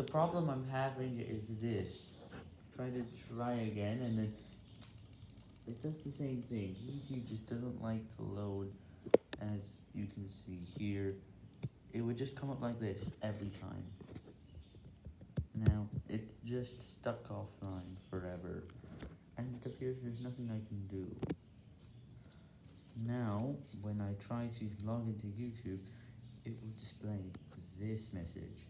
the problem I'm having is this. Try to try again, and then it does the same thing. YouTube just doesn't like to load, as you can see here. It would just come up like this every time. Now, it's just stuck offline forever, and it appears there's nothing I can do. Now, when I try to log into YouTube, it will display this message.